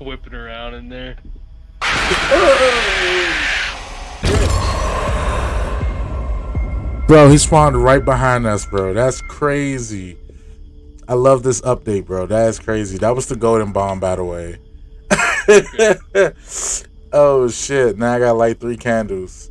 whipping around in there. Bro, he spawned right behind us, bro. That's crazy. I love this update, bro. That's crazy. That was the golden bomb, by the way. oh shit! Now I got like three candles.